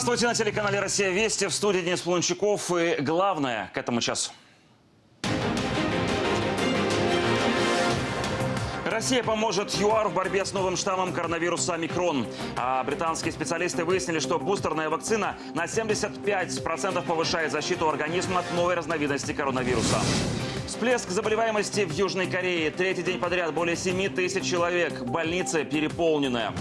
Здравствуйте на телеканале «Россия Вести». В студии Денис Полунчаков. И главное к этому часу. Россия поможет ЮАР в борьбе с новым штаммом коронавируса «Омикрон». А британские специалисты выяснили, что бустерная вакцина на 75% повышает защиту организма от новой разновидности коронавируса. Всплеск заболеваемости в Южной Корее. Третий день подряд более 7 тысяч человек. Больница переполненная.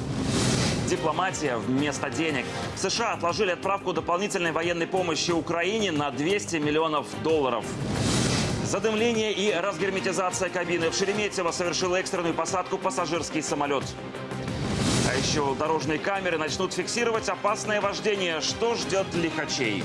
Дипломатия вместо денег. США отложили отправку дополнительной военной помощи Украине на 200 миллионов долларов. Задымление и разгерметизация кабины. В Шереметьево совершил экстренную посадку пассажирский самолет. А еще дорожные камеры начнут фиксировать опасное вождение. Что ждет лихачей?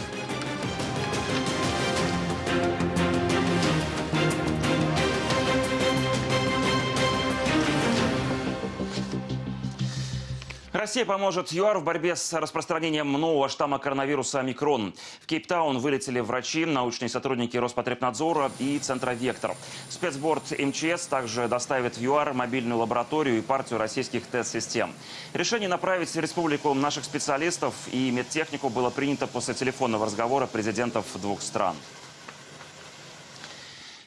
Россия поможет ЮАР в борьбе с распространением нового штамма коронавируса «Омикрон». В Кейптаун вылетели врачи, научные сотрудники Роспотребнадзора и Центра «Вектор». Спецборд МЧС также доставит в ЮАР мобильную лабораторию и партию российских тест-систем. Решение направить в республику наших специалистов и медтехнику было принято после телефонного разговора президентов двух стран.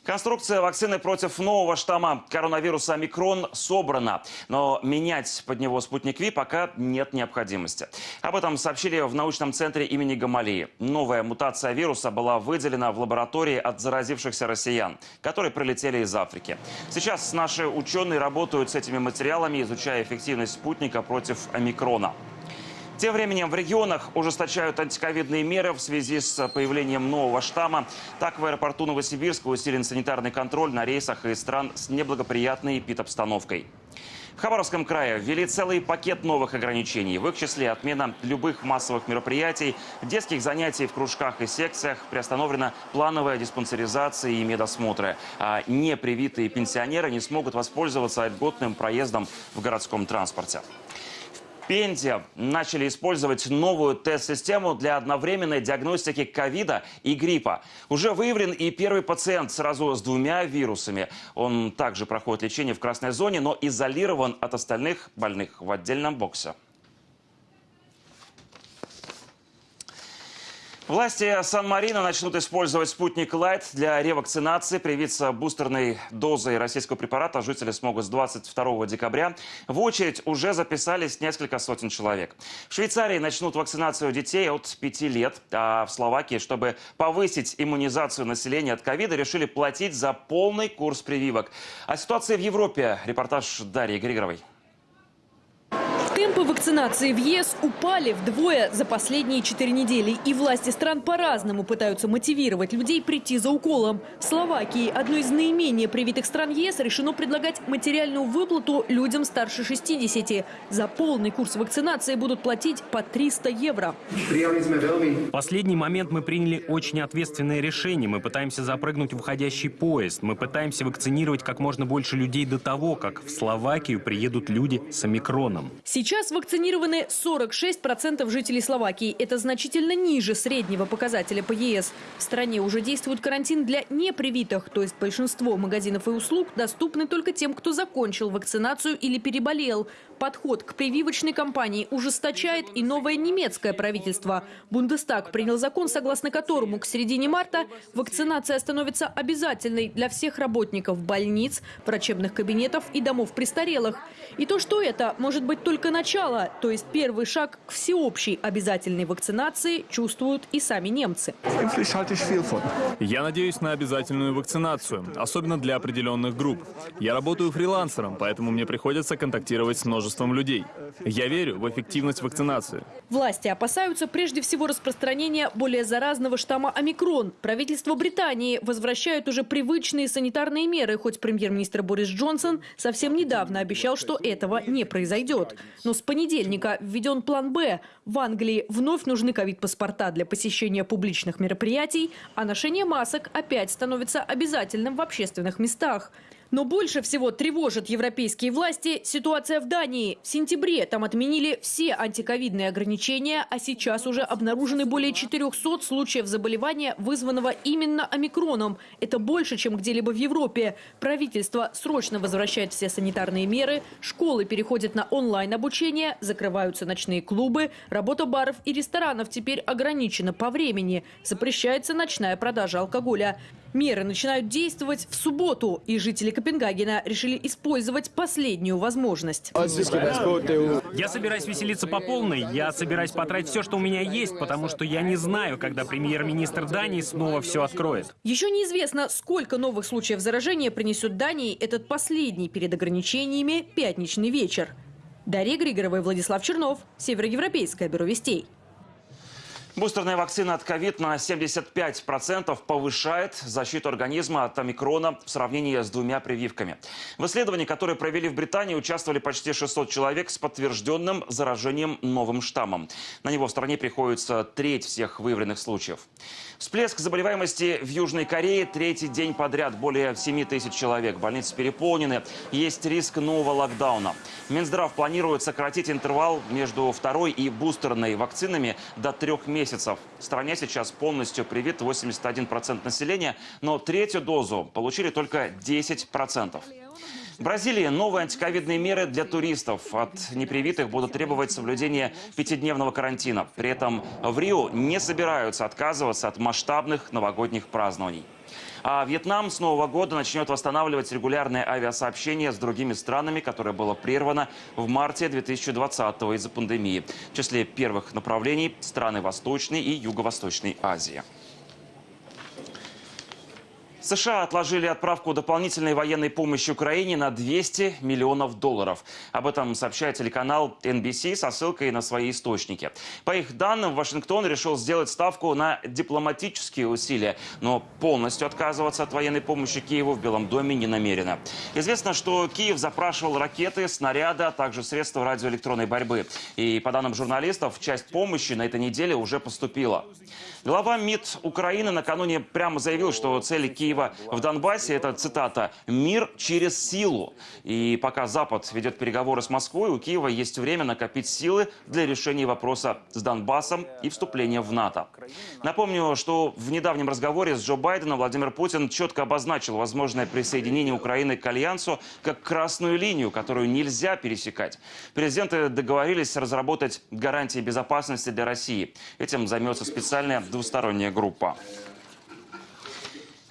Конструкция вакцины против нового штамма коронавируса «Омикрон» собрана, но менять под него спутник Ви пока нет необходимости. Об этом сообщили в научном центре имени Гамалии. Новая мутация вируса была выделена в лаборатории от заразившихся россиян, которые прилетели из Африки. Сейчас наши ученые работают с этими материалами, изучая эффективность спутника против «Омикрона». Тем временем в регионах ужесточают антиковидные меры в связи с появлением нового штамма. Так, в аэропорту Новосибирска усилен санитарный контроль на рейсах из стран с неблагоприятной эпидобстановкой. В Хабаровском крае ввели целый пакет новых ограничений. В их числе отмена любых массовых мероприятий, детских занятий в кружках и секциях, приостановлена плановая диспансеризация и медосмотры. А непривитые пенсионеры не смогут воспользоваться льготным проездом в городском транспорте. Пензе начали использовать новую тест-систему для одновременной диагностики ковида и гриппа. Уже выявлен и первый пациент сразу с двумя вирусами. Он также проходит лечение в красной зоне, но изолирован от остальных больных в отдельном боксе. Власти Сан-Марино начнут использовать спутник Лайт для ревакцинации. Привиться бустерной дозой российского препарата жители смогут с 22 декабря. В очередь уже записались несколько сотен человек. В Швейцарии начнут вакцинацию детей от 5 лет. А в Словакии, чтобы повысить иммунизацию населения от ковида, решили платить за полный курс прививок. О ситуации в Европе репортаж Дарьи Григоровой. Темпы вакцинации в ЕС упали вдвое за последние четыре недели. И власти стран по-разному пытаются мотивировать людей прийти за уколом. В Словакии, одной из наименее привитых стран ЕС, решено предлагать материальную выплату людям старше 60. За полный курс вакцинации будут платить по 300 евро. В последний момент мы приняли очень ответственное решение. Мы пытаемся запрыгнуть в уходящий поезд. Мы пытаемся вакцинировать как можно больше людей до того, как в Словакию приедут люди с омикроном. Сейчас вакцинированы 46% жителей Словакии. Это значительно ниже среднего показателя по ЕС. В стране уже действует карантин для непривитых, то есть большинство магазинов и услуг доступны только тем, кто закончил вакцинацию или переболел. Подход к прививочной кампании ужесточает и новое немецкое правительство. Бундестаг принял закон, согласно которому к середине марта вакцинация становится обязательной для всех работников больниц, врачебных кабинетов и домов престарелых. И то, что это может быть только начало, то есть первый шаг к всеобщей обязательной вакцинации, чувствуют и сами немцы. Я надеюсь на обязательную вакцинацию, особенно для определенных групп. Я работаю фрилансером, поэтому мне приходится контактировать с множеством людей. Я верю в эффективность вакцинации. Власти опасаются прежде всего распространения более заразного штамма омикрон. Правительство Британии возвращает уже привычные санитарные меры, хоть премьер-министр Борис Джонсон совсем недавно обещал, что этого не произойдет. Но с понедельника введен план «Б». В Англии вновь нужны ковид-паспорта для посещения публичных мероприятий, а ношение масок опять становится обязательным в общественных местах. Но больше всего тревожит европейские власти ситуация в Дании. В сентябре там отменили все антиковидные ограничения, а сейчас уже обнаружены более 400 случаев заболевания, вызванного именно омикроном. Это больше, чем где-либо в Европе. Правительство срочно возвращает все санитарные меры, школы переходят на онлайн-обучение, закрываются ночные клубы, работа баров и ресторанов теперь ограничена по времени. Запрещается ночная продажа алкоголя. Меры начинают действовать в субботу, и жители Копенгагена решили использовать последнюю возможность. Я собираюсь веселиться по полной. Я собираюсь потратить все, что у меня есть, потому что я не знаю, когда премьер-министр Дании снова все откроет. Еще неизвестно, сколько новых случаев заражения принесет Дании этот последний перед ограничениями пятничный вечер. Дарья Григорова и Владислав Чернов. Североевропейское бюро вестей. Бустерная вакцина от ковид на 75% повышает защиту организма от омикрона в сравнении с двумя прививками. В исследовании, которое провели в Британии, участвовали почти 600 человек с подтвержденным заражением новым штаммом. На него в стране приходится треть всех выявленных случаев. Всплеск заболеваемости в Южной Корее третий день подряд. Более 7 тысяч человек. Больницы переполнены. Есть риск нового локдауна. Минздрав планирует сократить интервал между второй и бустерной вакцинами до трех месяцев. В стране сейчас полностью привит 81% населения, но третью дозу получили только 10%. В Бразилии новые антиковидные меры для туристов. От непривитых будут требовать соблюдения пятидневного карантина. При этом в Рио не собираются отказываться от масштабных новогодних празднований. А Вьетнам с Нового года начнет восстанавливать регулярное авиасообщение с другими странами, которое было прервано в марте 2020 из-за пандемии. В числе первых направлений – страны Восточной и Юго-Восточной Азии. США отложили отправку дополнительной военной помощи Украине на 200 миллионов долларов. Об этом сообщает телеканал NBC со ссылкой на свои источники. По их данным, Вашингтон решил сделать ставку на дипломатические усилия, но полностью отказываться от военной помощи Киеву в Белом доме не намерено. Известно, что Киев запрашивал ракеты, снаряды, а также средства радиоэлектронной борьбы. И по данным журналистов, часть помощи на этой неделе уже поступила. Глава МИД Украины накануне прямо заявил, что цели Киева в Донбассе – это, цитата, «мир через силу». И пока Запад ведет переговоры с Москвой, у Киева есть время накопить силы для решения вопроса с Донбассом и вступления в НАТО. Напомню, что в недавнем разговоре с Джо Байденом Владимир Путин четко обозначил возможное присоединение Украины к Альянсу как красную линию, которую нельзя пересекать. Президенты договорились разработать гарантии безопасности для России. Этим займется специальная двусторонняя группа.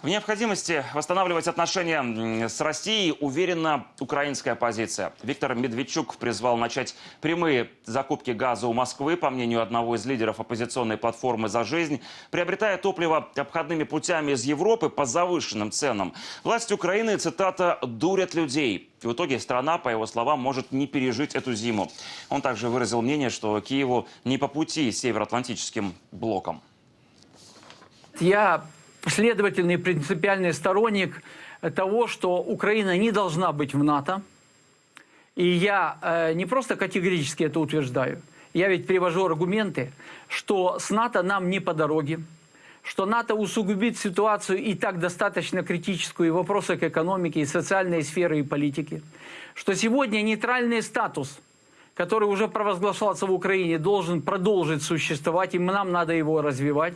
В необходимости восстанавливать отношения с Россией уверена украинская оппозиция. Виктор Медведчук призвал начать прямые закупки газа у Москвы, по мнению одного из лидеров оппозиционной платформы «За жизнь», приобретая топливо обходными путями из Европы по завышенным ценам. Власти Украины, цитата, «дурят людей». В итоге страна, по его словам, может не пережить эту зиму. Он также выразил мнение, что Киеву не по пути североатлантическим блоком. Я последовательный принципиальный сторонник того, что Украина не должна быть в НАТО. И я э, не просто категорически это утверждаю, я ведь привожу аргументы, что с НАТО нам не по дороге, что НАТО усугубит ситуацию и так достаточно критическую и в вопросах экономики, и социальной сферы, и политики, что сегодня нейтральный статус, который уже провозглашался в Украине, должен продолжить существовать, и нам надо его развивать.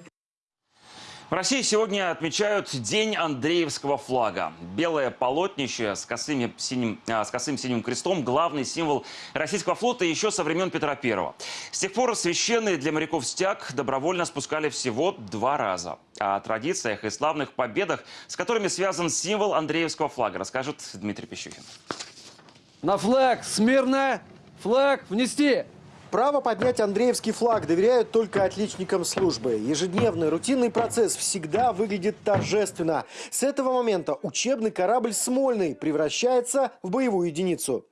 В России сегодня отмечают День Андреевского флага. Белое полотнище с, косыми синим, а, с косым синим крестом – главный символ российского флота еще со времен Петра I. С тех пор священный для моряков стяг добровольно спускали всего два раза. О традициях и славных победах, с которыми связан символ Андреевского флага, расскажет Дмитрий Пищухин. На флаг смирно! Флаг внести! Право поднять Андреевский флаг доверяют только отличникам службы. Ежедневный рутинный процесс всегда выглядит торжественно. С этого момента учебный корабль «Смольный» превращается в боевую единицу.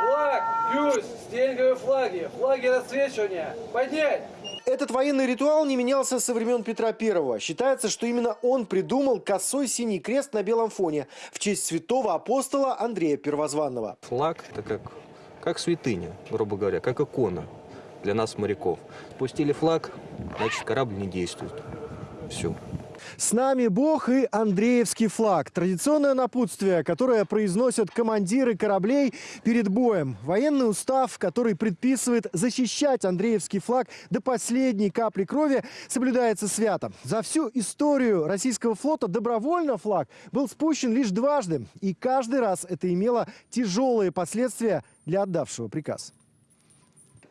Флаг! Плюс! Стенговые флаги! Флаги расцвечивания! Поднять! Этот военный ритуал не менялся со времен Петра Первого. Считается, что именно он придумал косой синий крест на белом фоне в честь святого апостола Андрея Первозванного. Флаг – это как как святыня, грубо говоря, как икона для нас, моряков. Пустили флаг, значит, корабль не действует. Все. С нами Бог и Андреевский флаг. Традиционное напутствие, которое произносят командиры кораблей перед боем. Военный устав, который предписывает защищать Андреевский флаг до последней капли крови, соблюдается свято. За всю историю российского флота добровольно флаг был спущен лишь дважды. И каждый раз это имело тяжелые последствия для отдавшего приказ.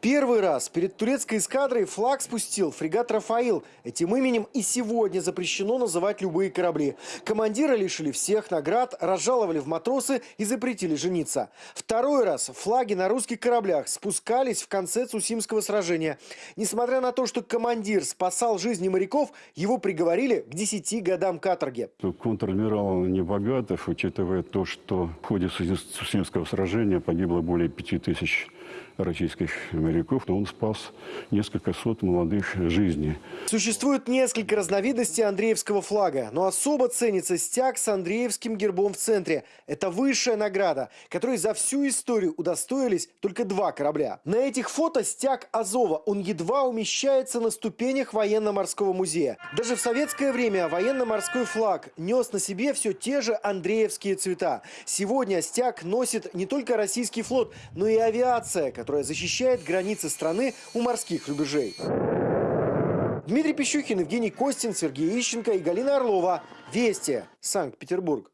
Первый раз перед турецкой эскадрой флаг спустил фрегат «Рафаил». Этим именем и сегодня запрещено называть любые корабли. Командира лишили всех наград, разжаловали в матросы и запретили жениться. Второй раз флаги на русских кораблях спускались в конце Цусимского сражения. Несмотря на то, что командир спасал жизни моряков, его приговорили к 10 годам каторги. Контр-адмирал Небогатов, учитывая то, что в ходе Цусимского сражения погибло более 5000 российских моряков, но он спас несколько сот молодых жизней. Существует несколько разновидностей Андреевского флага, но особо ценится стяг с Андреевским гербом в центре. Это высшая награда, которой за всю историю удостоились только два корабля. На этих фото стяг Азова, он едва умещается на ступенях военно-морского музея. Даже в советское время военно-морской флаг нес на себе все те же Андреевские цвета. Сегодня стяг носит не только российский флот, но и авиация, которая защищает границы страны у морских рубежей. Дмитрий Пищухин, Евгений Костин, Сергей Ищенко и Галина Орлова. Вести. Санкт-Петербург.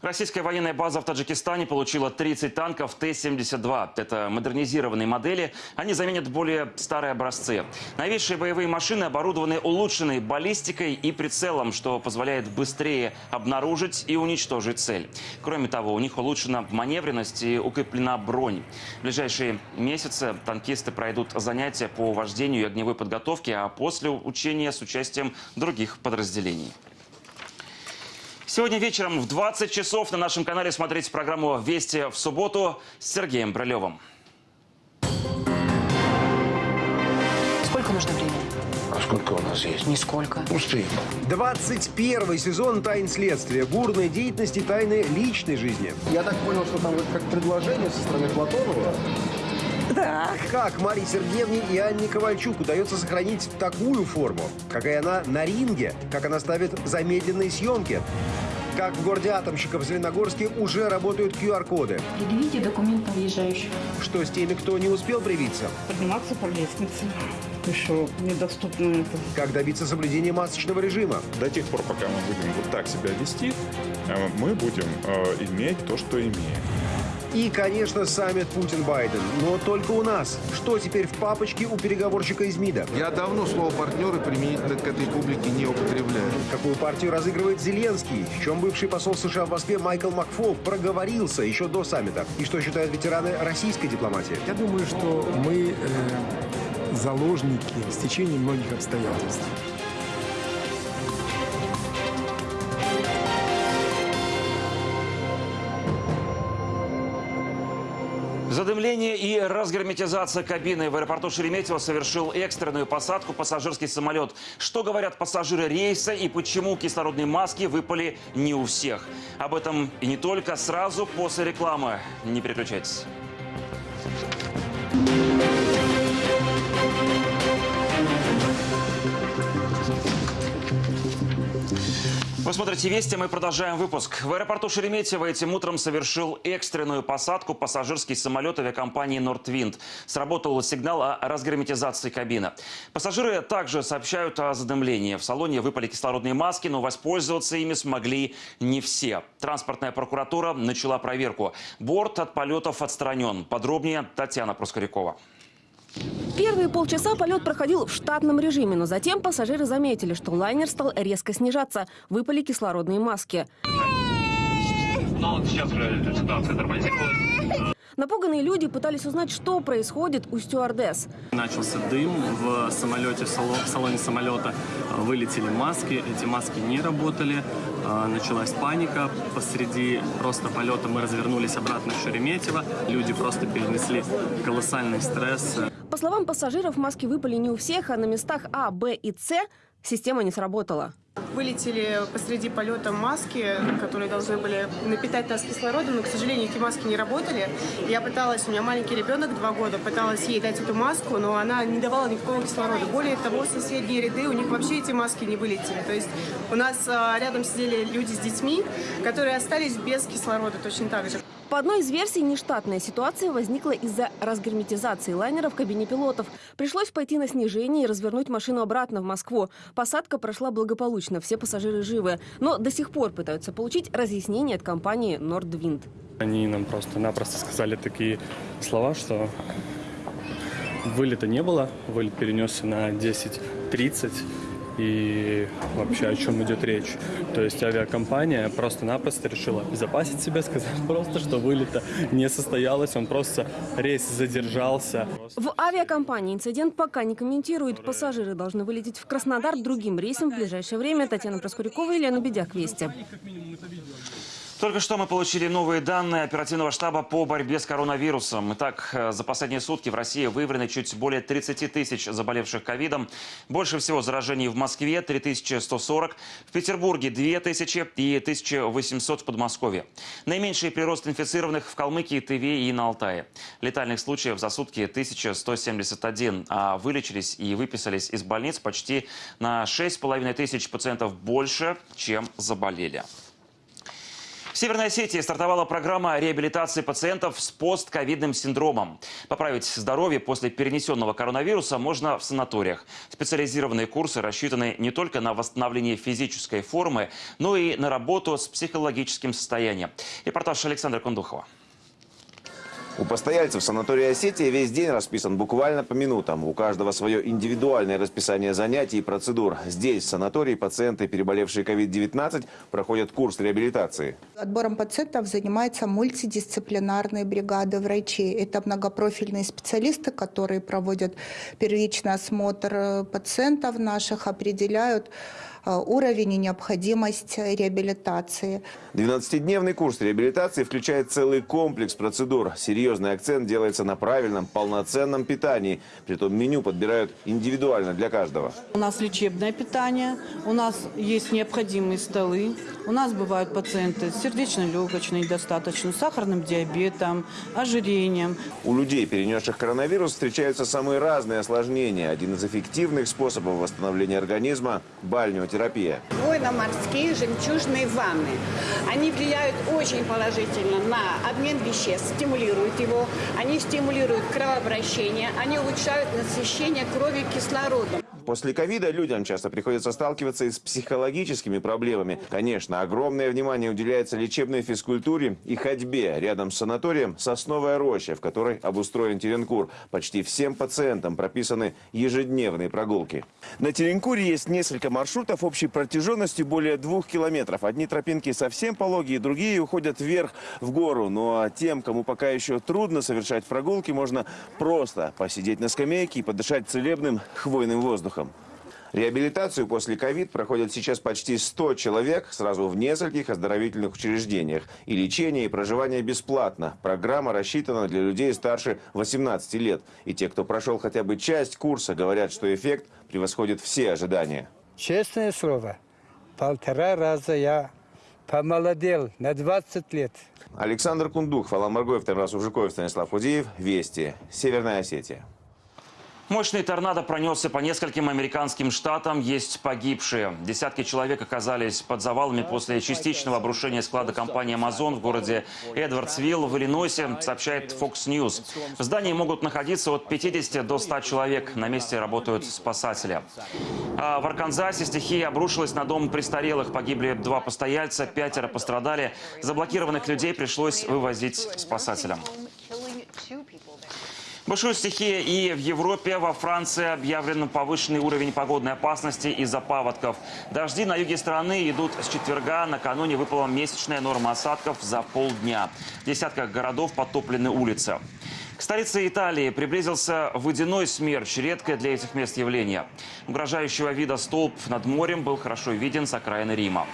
Российская военная база в Таджикистане получила 30 танков Т-72. Это модернизированные модели. Они заменят более старые образцы. Новейшие боевые машины оборудованы улучшенной баллистикой и прицелом, что позволяет быстрее обнаружить и уничтожить цель. Кроме того, у них улучшена маневренность и укреплена бронь. В ближайшие месяцы танкисты пройдут занятия по вождению и огневой подготовке, а после учения с участием других подразделений. Сегодня вечером в 20 часов на нашем канале смотрите программу «Вести в субботу» с Сергеем Брылевым. Сколько нужно времени? А сколько у нас есть? Нисколько. Успеем. 21 сезон «Тайн следствия». Бурной деятельности, тайны личной жизни. Я так понял, что там как предложение со стороны Платонова. Да. Как Марии Сергеевне и Анне Ковальчук удается сохранить такую форму? Какая она на ринге? Как она ставит замедленные съемки? Как в городе Атомщиков в Зеленогорске уже работают QR-коды. Предъявите документ на въезжающих. Что с теми, кто не успел привиться? Подниматься по лестнице. Еще недоступно это. Как добиться соблюдения масочного режима? До тех пор, пока мы будем вот так себя вести, э, мы будем э, иметь то, что имеем. И, конечно, саммит Путин-Байден. Но только у нас. Что теперь в папочке у переговорщика из МИДа? Я давно слово «партнеры» применительно к этой публике не употребляю. Какую партию разыгрывает Зеленский? В чем бывший посол США в Москве Майкл Макфол проговорился еще до саммита? И что считают ветераны российской дипломатии? Я думаю, что мы э, заложники стечения многих обстоятельств. Задымление и разгерметизация кабины. В аэропорту Шереметьево совершил экстренную посадку пассажирский самолет. Что говорят пассажиры рейса и почему кислородные маски выпали не у всех? Об этом и не только сразу после рекламы. Не переключайтесь. Вы смотрите «Вести», мы продолжаем выпуск. В аэропорту Шереметьево этим утром совершил экстренную посадку пассажирский самолет авиакомпании «Нортвинд». Сработал сигнал о разгерметизации кабины. Пассажиры также сообщают о задымлении. В салоне выпали кислородные маски, но воспользоваться ими смогли не все. Транспортная прокуратура начала проверку. Борт от полетов отстранен. Подробнее Татьяна Проскорякова. Первые полчаса полет проходил в штатном режиме, но затем пассажиры заметили, что лайнер стал резко снижаться. Выпали кислородные маски. Напуганные люди пытались узнать, что происходит у стюардесс. Начался дым в самолете, в салоне самолета. Вылетели маски, эти маски не работали. Началась паника. Посреди просто полета мы развернулись обратно в Шереметьево. Люди просто перенесли колоссальный стресс. По словам пассажиров, маски выпали не у всех, а на местах А, Б и С система не сработала. Вылетели посреди полета маски, которые должны были напитать нас кислородом, но, к сожалению, эти маски не работали. Я пыталась, у меня маленький ребенок, два года, пыталась ей дать эту маску, но она не давала никакого кислорода. Более того, соседние ряды, у них вообще эти маски не вылетели. То есть у нас а, рядом сидели люди с детьми, которые остались без кислорода точно так же. По одной из версий, нештатная ситуация возникла из-за разгерметизации лайнера в кабине пилотов. Пришлось пойти на снижение и развернуть машину обратно в Москву. Посадка прошла благополучно, все пассажиры живы. Но до сих пор пытаются получить разъяснение от компании Nordwind. Они нам просто-напросто сказали такие слова, что вылета не было, вылет перенесся на 10.30 и вообще о чем идет речь. То есть авиакомпания просто-напросто решила обезопасить себя, сказать просто, что вылета не состоялось, он просто рейс задержался. В авиакомпании инцидент пока не комментируют. Пассажиры должны вылететь в Краснодар другим рейсом в ближайшее время. Татьяна Проскурякова и Лена Бедяк. Вести. Только что мы получили новые данные оперативного штаба по борьбе с коронавирусом. Итак, э, за последние сутки в России выявлено чуть более 30 тысяч заболевших ковидом. Больше всего заражений в Москве – 3140, в Петербурге – 2000 и 1800 в Подмосковье. Наименьший прирост инфицированных в Калмыкии, Тыве и на Алтае. Летальных случаев за сутки 1171, а вылечились и выписались из больниц почти на 6,5 тысяч пациентов больше, чем заболели. В Северной Осетии стартовала программа реабилитации пациентов с постковидным синдромом. Поправить здоровье после перенесенного коронавируса можно в санаториях. Специализированные курсы рассчитаны не только на восстановление физической формы, но и на работу с психологическим состоянием. Репортаж Александра Кундухова. У постояльцев санатория «Осетия» весь день расписан буквально по минутам. У каждого свое индивидуальное расписание занятий и процедур. Здесь, в санатории, пациенты, переболевшие COVID-19, проходят курс реабилитации. Отбором пациентов занимаются мультидисциплинарные бригады врачей. Это многопрофильные специалисты, которые проводят первичный осмотр пациентов наших, определяют Э, уровень и необходимость реабилитации. 12-дневный курс реабилитации включает целый комплекс процедур. Серьезный акцент делается на правильном, полноценном питании. Притом меню подбирают индивидуально для каждого. У нас лечебное питание, у нас есть необходимые столы, у нас бывают пациенты с сердечно-легочной недостаточностью, сахарным диабетом, ожирением. У людей, перенесших коронавирус, встречаются самые разные осложнения. Один из эффективных способов восстановления организма – бальнеотерапия. Военно-морские жемчужные ванны. Они влияют очень положительно на обмен веществ, стимулируют его. Они стимулируют кровообращение, они улучшают насыщение крови кислородом. После ковида людям часто приходится сталкиваться и с психологическими проблемами. Конечно, огромное внимание уделяется лечебной физкультуре и ходьбе. Рядом с санаторием «Сосновая роща», в которой обустроен Теренкур. Почти всем пациентам прописаны ежедневные прогулки. На Теренкуре есть несколько маршрутов общей протяженностью более двух километров. Одни тропинки совсем пологие, другие уходят вверх в гору. Ну а тем, кому пока еще трудно совершать прогулки, можно просто посидеть на скамейке и подышать целебным хвойным воздухом. Реабилитацию после ковид проходят сейчас почти 100 человек сразу в нескольких оздоровительных учреждениях. И лечение, и проживание бесплатно. Программа рассчитана для людей старше 18 лет. И те, кто прошел хотя бы часть курса, говорят, что эффект превосходит все ожидания. Честное слово, полтора раза я помолодел на 20 лет. Александр Кундук, Фалан Маргоев, Тамрас Ужиков, Станислав Худеев. Вести. Северная Осетия. Мощный торнадо пронесся по нескольким американским штатам. Есть погибшие. Десятки человек оказались под завалами после частичного обрушения склада компании Amazon в городе Эдвардсвилл в Иллинойсе, сообщает Fox News. В здании могут находиться от 50 до 100 человек. На месте работают спасатели. А в Арканзасе стихия обрушилась на дом престарелых. Погибли два постояльца, пятеро пострадали. Заблокированных людей пришлось вывозить спасателям. Бушует стихия и в Европе. Во Франции объявлен повышенный уровень погодной опасности из-за паводков. Дожди на юге страны идут с четверга. Накануне выпала месячная норма осадков за полдня. В десятках городов потоплены улицы. К столице Италии приблизился водяной смерч, редкое для этих мест явление. Угрожающего вида столб над морем был хорошо виден с окраины Рима.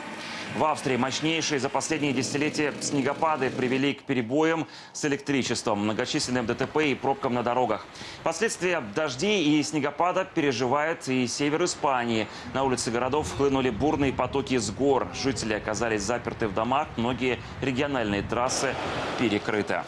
В Австрии мощнейшие за последние десятилетия снегопады привели к перебоям с электричеством, многочисленным ДТП и пробкам на дорогах. Последствия дождей и снегопада переживает и север Испании. На улицы городов хлынули бурные потоки с гор. Жители оказались заперты в домах, многие региональные трассы перекрыты.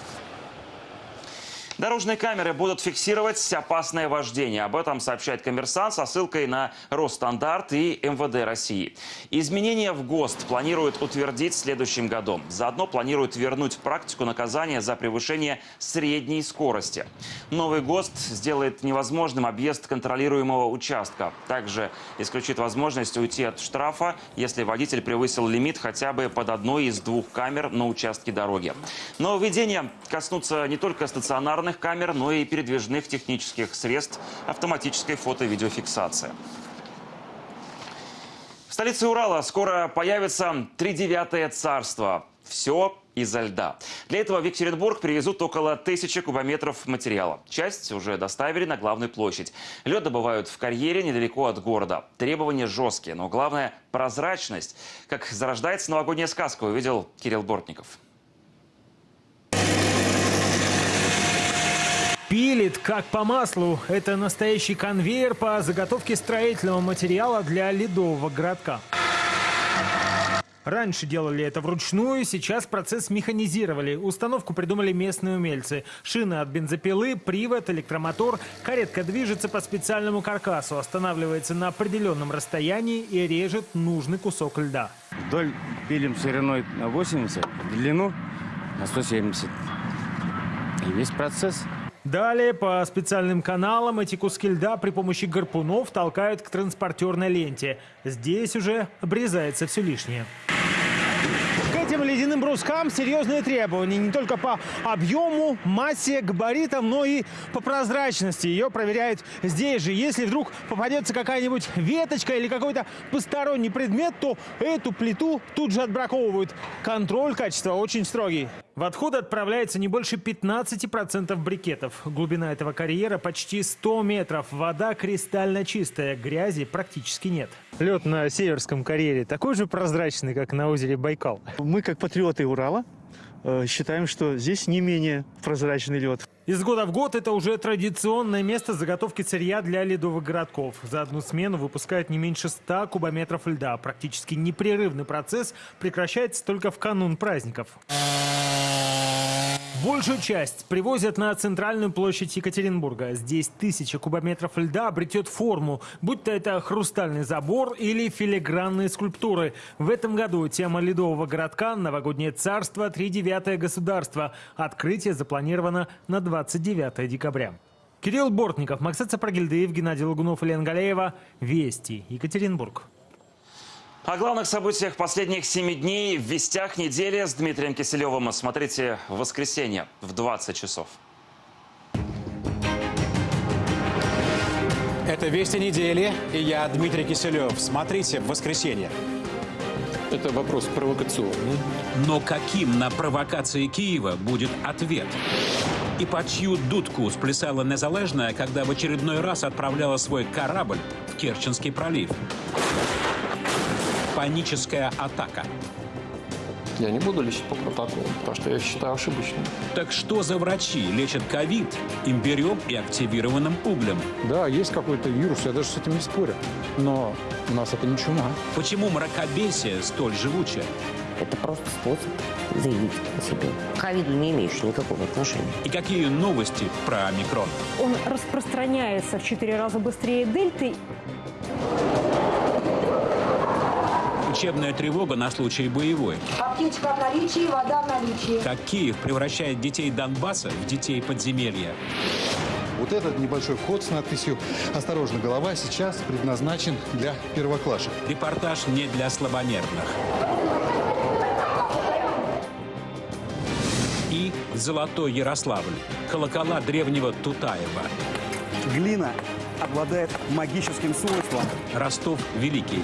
Дорожные камеры будут фиксировать опасное вождение. Об этом сообщает коммерсант со ссылкой на Росстандарт и МВД России. Изменения в ГОСТ планируют утвердить в следующем году. Заодно планируют вернуть практику наказания за превышение средней скорости. Новый ГОСТ сделает невозможным объезд контролируемого участка. Также исключит возможность уйти от штрафа, если водитель превысил лимит хотя бы под одной из двух камер на участке дороги. Нововведения коснутся не только стационарных стационарных камер, но и передвижных технических средств автоматической фото- и видеофиксации. В столице Урала скоро появится тридевятое царство. Все изо льда. Для этого в Екатеринбург привезут около тысячи кубометров материала. Часть уже доставили на главную площадь. Лед добывают в карьере недалеко от города. Требования жесткие, но главное – прозрачность. Как зарождается новогодняя сказка, увидел Кирилл Бортников. Пилит как по маслу. Это настоящий конвейер по заготовке строительного материала для ледового городка. Раньше делали это вручную, сейчас процесс механизировали. Установку придумали местные умельцы. Шины от бензопилы, привод, электромотор. Каретка движется по специальному каркасу, останавливается на определенном расстоянии и режет нужный кусок льда. Вдоль пилим шириной на 80, длину на 170. И весь процесс Далее по специальным каналам эти куски льда при помощи гарпунов толкают к транспортерной ленте. Здесь уже обрезается все лишнее. К этим ледяным брускам серьезные требования не только по объему, массе, габаритам, но и по прозрачности. Ее проверяют здесь же. Если вдруг попадется какая-нибудь веточка или какой-то посторонний предмет, то эту плиту тут же отбраковывают. Контроль качества очень строгий. В отходы отправляется не больше 15% брикетов. Глубина этого карьера почти 100 метров. Вода кристально чистая, грязи практически нет. Лед на Северском карьере такой же прозрачный, как на озере Байкал. Мы, как патриоты Урала, считаем, что здесь не менее прозрачный лед. Из года в год это уже традиционное место заготовки сырья для ледовых городков. За одну смену выпускают не меньше 100 кубометров льда. Практически непрерывный процесс прекращается только в канун праздников. Большую часть привозят на центральную площадь Екатеринбурга. Здесь тысяча кубометров льда обретет форму, будь то это хрустальный забор или филигранные скульптуры. В этом году тема ледового городка «Новогоднее царство. Тридевятое государство». Открытие запланировано на 29 декабря. Кирилл Бортников, Максат Сапрагильдеев, Геннадий Лагунов и Лен Галеева. Вести. Екатеринбург. О главных событиях последних семи дней в «Вестях недели» с Дмитрием Киселевым. Смотрите в воскресенье в 20 часов. Это «Вести недели» и я, Дмитрий Киселев. Смотрите в воскресенье. Это вопрос провокационный. Но каким на провокации Киева будет ответ? И по чью дудку сплясала Незалежная, когда в очередной раз отправляла свой корабль в Керченский пролив? Паническая атака. Я не буду лечить по протоколу, потому что я считаю ошибочным. Так что за врачи лечат ковид имбирем и активированным углем? Да, есть какой-то вирус, я даже с этим не спорю. Но у нас это не чума. Почему мракобесие столь живучее? Это просто способ заявить о себе. К ковиду не имеющий никакого отношения. И какие новости про омикрон? Он распространяется в четыре раза быстрее дельты. Учебная тревога на случай боевой. Аптечка в наличии, вода в наличии. Как Киев превращает детей Донбасса в детей подземелья. Вот этот небольшой вход с надписью «Осторожно, голова» сейчас предназначен для первоклашек. Репортаж не для слабонервных. И Золотой Ярославль. Колокола древнего Тутаева. Глина обладает магическим свойством. Ростов Великий.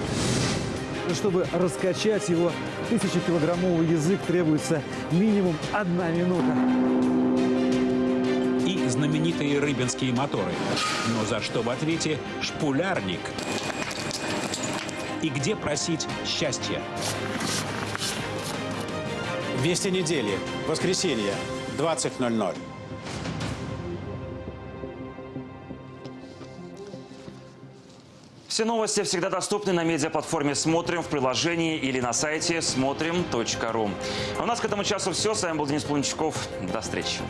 Чтобы раскачать его тысячекилограммовый язык, требуется минимум одна минута. И знаменитые рыбинские моторы. Но за что в ответе шпулярник? И где просить счастья? Вести недели. Воскресенье. 20.00. Все новости всегда доступны на медиаплатформе «Смотрим» в приложении или на сайте смотрим.ру. А у нас к этому часу все. С вами был Денис Плунчаков. До встречи.